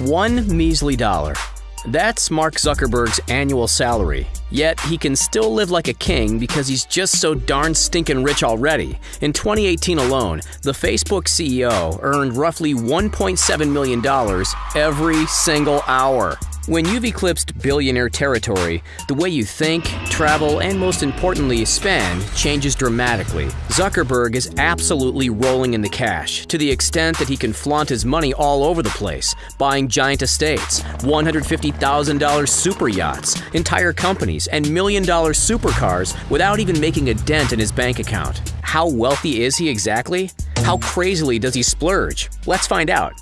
One measly dollar. That's Mark Zuckerberg's annual salary. Yet he can still live like a king because he's just so darn stinking rich already. In 2018 alone, the Facebook CEO earned roughly $1.7 million every single hour. When you've eclipsed billionaire territory, the way you think, travel, and most importantly, spend changes dramatically. Zuckerberg is absolutely rolling in the cash, to the extent that he can flaunt his money all over the place, buying giant estates, $150,000 super yachts, entire companies, and million dollar supercars without even making a dent in his bank account. How wealthy is he exactly? How crazily does he splurge? Let's find out.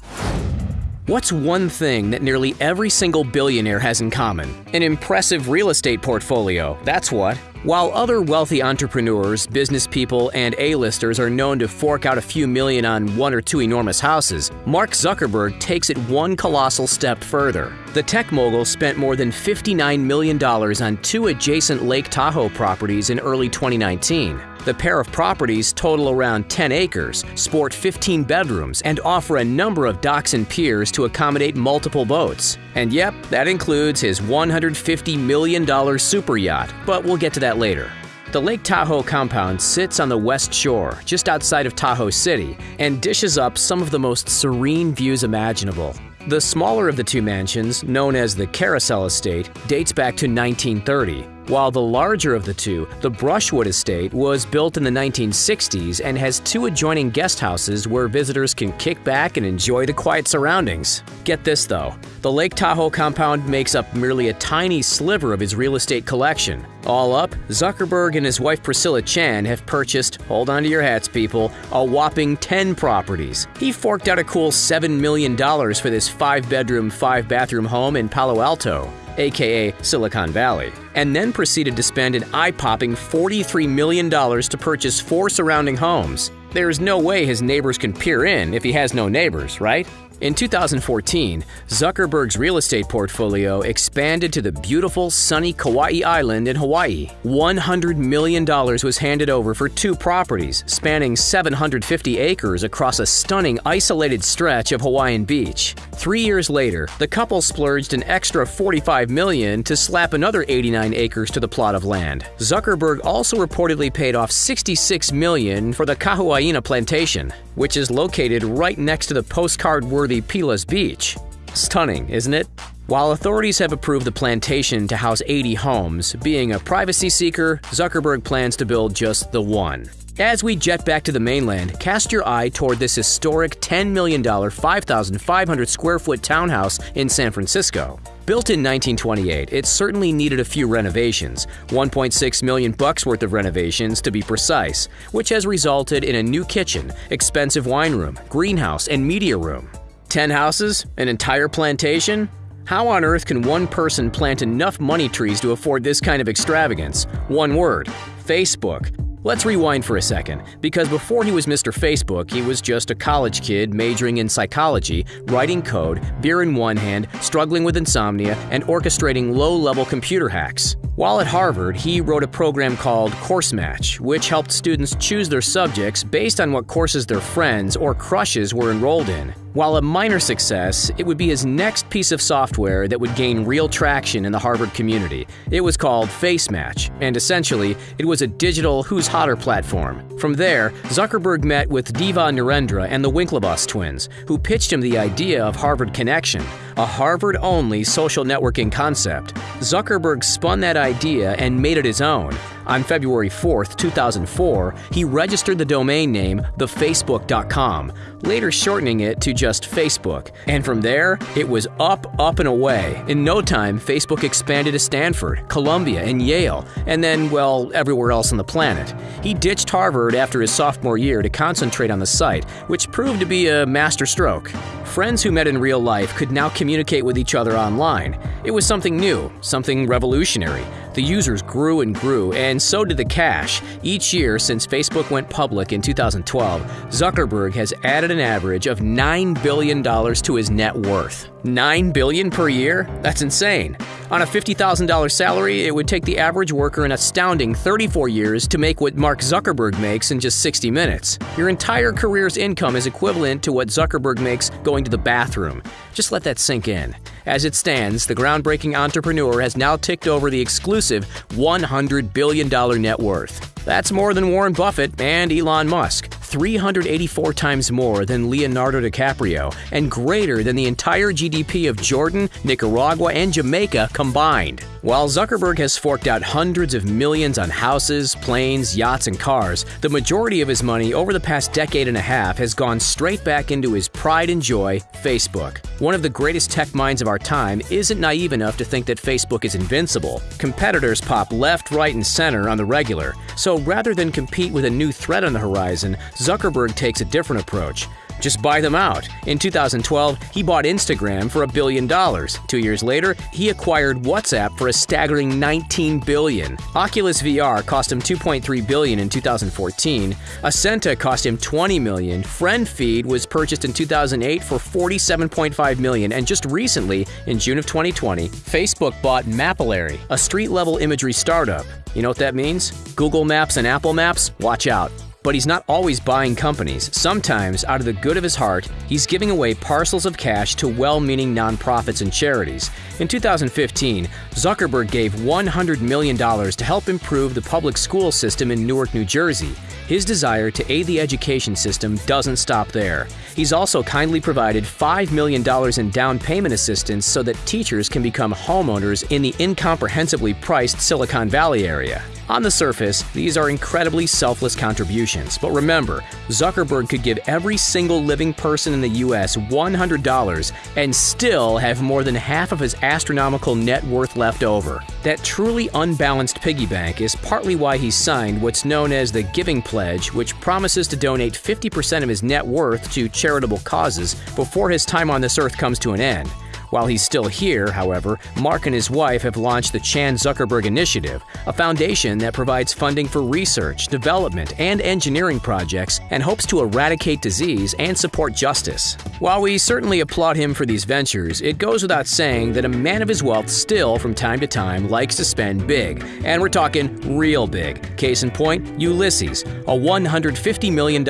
What's one thing that nearly every single billionaire has in common? An impressive real estate portfolio, that's what. While other wealthy entrepreneurs, business people, and A-listers are known to fork out a few million on one or two enormous houses, Mark Zuckerberg takes it one colossal step further. The tech mogul spent more than $59 million on two adjacent Lake Tahoe properties in early 2019. The pair of properties total around 10 acres, sport 15 bedrooms, and offer a number of docks and piers to accommodate multiple boats. And yep, that includes his $150 million super yacht, but we'll get to that later. The Lake Tahoe compound sits on the west shore, just outside of Tahoe City, and dishes up some of the most serene views imaginable. The smaller of the two mansions, known as the Carousel Estate, dates back to 1930, while the larger of the two, the Brushwood Estate, was built in the 1960s and has two adjoining guest houses where visitors can kick back and enjoy the quiet surroundings. Get this though, the Lake Tahoe compound makes up merely a tiny sliver of his real estate collection. All up, Zuckerberg and his wife Priscilla Chan have purchased, hold on to your hats people, a whopping 10 properties. He forked out a cool $7 million for this 5 bedroom, 5 bathroom home in Palo Alto aka Silicon Valley, and then proceeded to spend an eye popping $43 million to purchase four surrounding homes. There's no way his neighbors can peer in if he has no neighbors, right? In 2014, Zuckerberg's real estate portfolio expanded to the beautiful, sunny Kauai Island in Hawaii. $100 million was handed over for two properties, spanning 750 acres across a stunning, isolated stretch of Hawaiian beach. Three years later, the couple splurged an extra 45 million to slap another 89 acres to the plot of land. Zuckerberg also reportedly paid off 66 million for the Kahuaina plantation, which is located right next to the postcard-worthy Pilas Beach. Stunning, isn't it? While authorities have approved the plantation to house 80 homes, being a privacy seeker, Zuckerberg plans to build just the one. As we jet back to the mainland, cast your eye toward this historic $10 million, 5,500 square foot townhouse in San Francisco. Built in 1928, it certainly needed a few renovations, 1.6 million bucks worth of renovations to be precise, which has resulted in a new kitchen, expensive wine room, greenhouse, and media room. 10 houses? An entire plantation? How on earth can one person plant enough money trees to afford this kind of extravagance? One word Facebook. Let's rewind for a second, because before he was Mr. Facebook, he was just a college kid majoring in psychology, writing code, beer in one hand, struggling with insomnia, and orchestrating low level computer hacks. While at Harvard, he wrote a program called Course Match, which helped students choose their subjects based on what courses their friends or crushes were enrolled in. While a minor success, it would be his next piece of software that would gain real traction in the Harvard community. It was called Facemash, and essentially, it was a digital Who's Hotter platform. From there, Zuckerberg met with Divya Narendra and the Winklevoss twins, who pitched him the idea of Harvard Connection, a Harvard only social networking concept. Zuckerberg spun that idea and made it his own. On February 4, 2004, he registered the domain name thefacebook.com, later shortening it to just Facebook. And from there, it was up, up, and away. In no time, Facebook expanded to Stanford, Columbia, and Yale, and then, well, everywhere else on the planet. He ditched Harvard after his sophomore year to concentrate on the site, which proved to be a master stroke. Friends who met in real life could now communicate with each other online. It was something new, something revolutionary. The users grew and grew, and so did the cash. Each year since Facebook went public in 2012, Zuckerberg has added an average of $9 billion to his net worth. 9 billion per year? That's insane. On a $50,000 salary, it would take the average worker an astounding 34 years to make what Mark Zuckerberg makes in just 60 minutes. Your entire career's income is equivalent to what Zuckerberg makes going to the bathroom. Just let that sink in. As it stands, the groundbreaking entrepreneur has now ticked over the exclusive $100 billion net worth. That's more than Warren Buffett and Elon Musk. 384 times more than Leonardo DiCaprio, and greater than the entire GDP of Jordan, Nicaragua, and Jamaica combined. While Zuckerberg has forked out hundreds of millions on houses, planes, yachts, and cars, the majority of his money over the past decade and a half has gone straight back into his pride and joy, Facebook. One of the greatest tech minds of our time isn't naive enough to think that Facebook is invincible. Competitors pop left, right, and center on the regular, so rather than compete with a new threat on the horizon, Zuckerberg takes a different approach. Just buy them out. In 2012, he bought Instagram for a billion dollars. Two years later, he acquired WhatsApp for a staggering 19 billion. Oculus VR cost him 2.3 billion in 2014. Ascenta cost him 20 million. FriendFeed was purchased in 2008 for 47.5 million, and just recently, in June of 2020, Facebook bought Mapillary, a street-level imagery startup. You know what that means? Google Maps and Apple Maps? Watch out. But he's not always buying companies. Sometimes, out of the good of his heart, he's giving away parcels of cash to well meaning nonprofits and charities. In 2015, Zuckerberg gave $100 million to help improve the public school system in Newark, New Jersey. His desire to aid the education system doesn't stop there. He's also kindly provided $5 million in down payment assistance so that teachers can become homeowners in the incomprehensibly priced Silicon Valley area. On the surface, these are incredibly selfless contributions, but remember, Zuckerberg could give every single living person in the US $100 and still have more than half of his astronomical net worth left over. That truly unbalanced piggy bank is partly why he signed what's known as the Giving Pledge, which promises to donate 50% of his net worth to charitable causes before his time on this earth comes to an end. While he's still here, however, Mark and his wife have launched the Chan Zuckerberg Initiative, a foundation that provides funding for research, development, and engineering projects and hopes to eradicate disease and support justice. While we certainly applaud him for these ventures, it goes without saying that a man of his wealth still, from time to time, likes to spend big. And we're talking real big. Case in point, Ulysses, a $150 million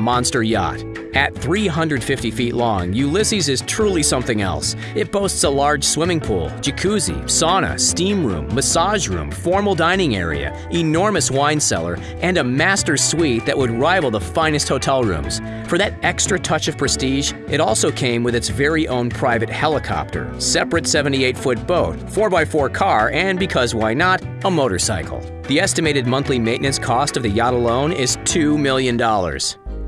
monster yacht. At 350 feet long, Ulysses is truly something else. It boasts a large swimming pool, jacuzzi, sauna, steam room, massage room, formal dining area, enormous wine cellar, and a master suite that would rival the finest hotel rooms. For that extra touch of prestige, it also came with its very own private helicopter, separate 78 foot boat, 4x4 car, and because why not, a motorcycle. The estimated monthly maintenance cost of the yacht alone is $2 million.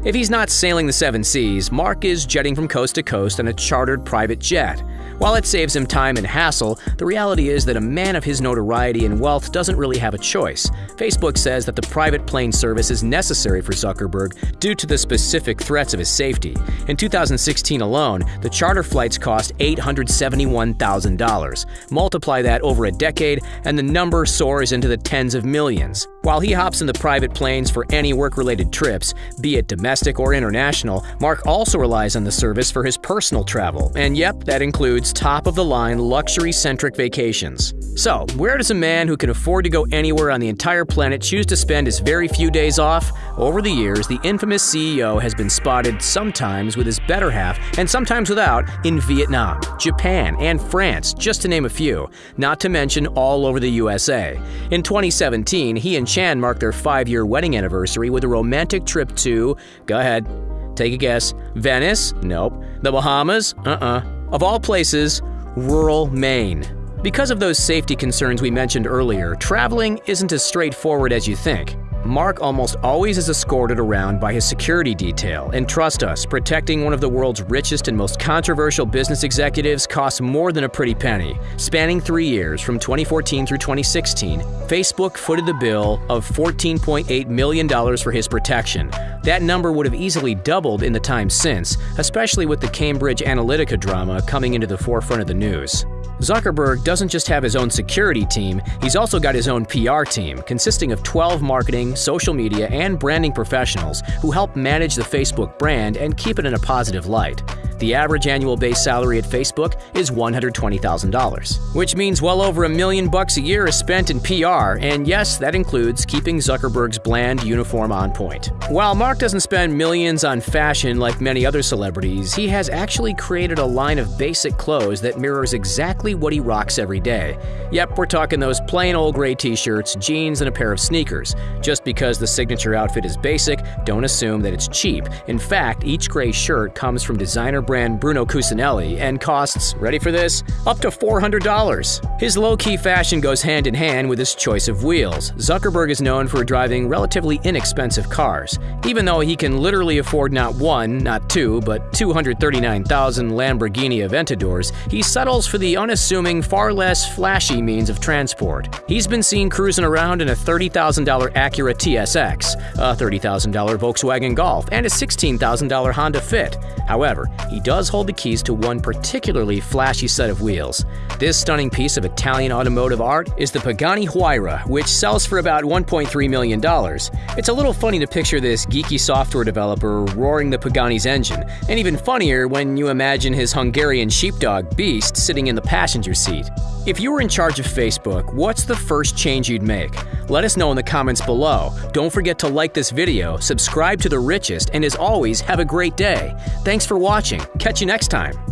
If he's not sailing the seven seas, Mark is jetting from coast to coast on a chartered private jet. While it saves him time and hassle, the reality is that a man of his notoriety and wealth doesn't really have a choice. Facebook says that the private plane service is necessary for Zuckerberg due to the specific threats of his safety. In 2016 alone, the charter flights cost $871,000. Multiply that over a decade, and the number soars into the tens of millions. While he hops in the private planes for any work related trips, be it domestic or international, Mark also relies on the service for his personal travel. And yep, that includes top of the line luxury centric vacations. So, where does a man who can afford to go anywhere on the entire planet choose to spend his very few days off? Over the years, the infamous CEO has been spotted sometimes with his better half and sometimes without in Vietnam, Japan, and France, just to name a few, not to mention all over the USA. In 2017, he and Chan marked their five year wedding anniversary with a romantic trip to, go ahead, take a guess, Venice? Nope. The Bahamas? Uh uh. Of all places, rural Maine. Because of those safety concerns we mentioned earlier, traveling isn't as straightforward as you think. Mark almost always is escorted around by his security detail, and trust us, protecting one of the world's richest and most controversial business executives costs more than a pretty penny. Spanning three years, from 2014 through 2016, Facebook footed the bill of $14.8 million for his protection. That number would have easily doubled in the time since, especially with the Cambridge Analytica drama coming into the forefront of the news. Zuckerberg doesn't just have his own security team, he's also got his own PR team, consisting of 12 marketing, social media, and branding professionals who help manage the Facebook brand and keep it in a positive light. The average annual base salary at Facebook is $120,000, which means well over a million bucks a year is spent in PR, and yes, that includes keeping Zuckerberg's bland uniform on point. While Mark doesn't spend millions on fashion like many other celebrities, he has actually created a line of basic clothes that mirrors exactly what he rocks every day. Yep, we're talking those plain old gray t-shirts, jeans, and a pair of sneakers. Just because the signature outfit is basic, don't assume that it's cheap. In fact, each gray shirt comes from designer brand Bruno Cucinelli and costs, ready for this, up to $400. His low key fashion goes hand in hand with his choice of wheels. Zuckerberg is known for driving relatively inexpensive cars. Even though he can literally afford not one, not two, but 239,000 Lamborghini Aventadors, he settles for the unassuming, far less flashy means of transport. He's been seen cruising around in a $30,000 Acura TSX, a $30,000 Volkswagen Golf, and a $16,000 Honda Fit. However, he does hold the keys to one particularly flashy set of wheels. This stunning piece of Italian automotive art is the Pagani Huayra, which sells for about $1.3 million. It's a little funny to picture this geeky software developer roaring the Pagani's engine, and even funnier when you imagine his Hungarian sheepdog Beast sitting in the passenger seat. If you were in charge of Facebook, what's the first change you'd make? Let us know in the comments below. Don't forget to like this video, subscribe to The Richest, and as always, have a great day. Thanks for watching. Catch you next time.